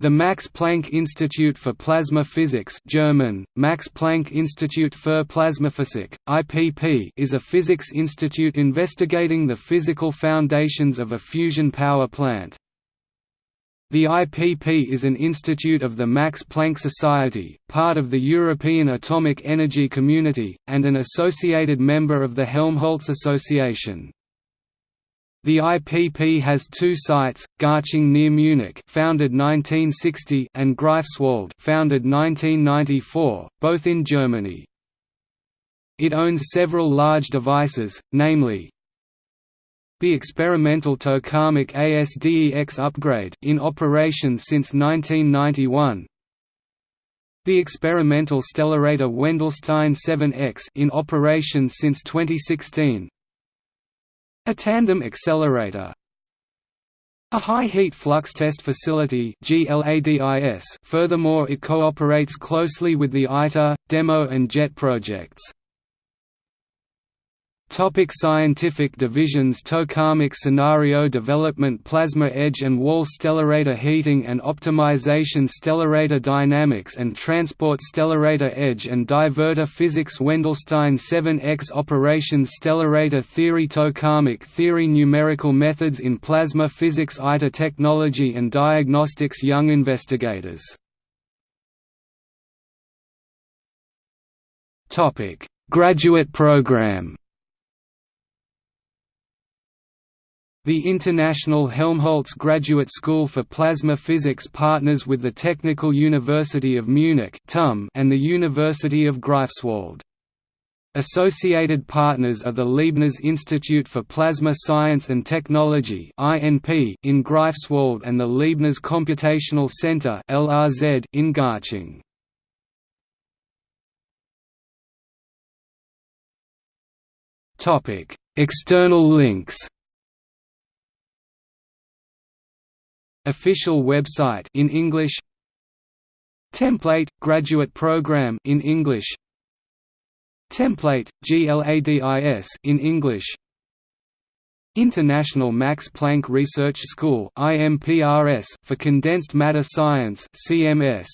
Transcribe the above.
The Max Planck Institute for Plasma Physics German, Max Planck Institut für Plasmaphysik, IPP is a physics institute investigating the physical foundations of a fusion power plant. The IPP is an institute of the Max Planck Society, part of the European Atomic Energy Community, and an associated member of the Helmholtz Association. The IPP has two sites, Garching near Munich founded 1960 and Greifswald founded 1994, both in Germany. It owns several large devices, namely the experimental tokamak ASDEX upgrade in operation since 1991 the experimental stellarator Wendelstein 7X in operation since 2016 a tandem accelerator a high-heat flux test facility furthermore it cooperates closely with the ITER, DEMO and JET projects. Topic scientific divisions Tokamak scenario development Plasma edge and wall stellarator heating and optimization Stellarator dynamics and transport Stellarator edge and divertor physics Wendelstein 7X operations Stellarator theory Tokamak theory Numerical methods in plasma physics ITER technology and diagnostics Young investigators Graduate program The International Helmholtz Graduate School for Plasma Physics partners with the Technical University of Munich and the University of Greifswald. Associated partners are the Leibniz Institute for Plasma Science and Technology in Greifswald and the Leibniz Computational Center in Garching. External links Official website in English Template graduate program in English Template GLADIS in English International Max Planck Research School IMPRS for Condensed Matter Science CMS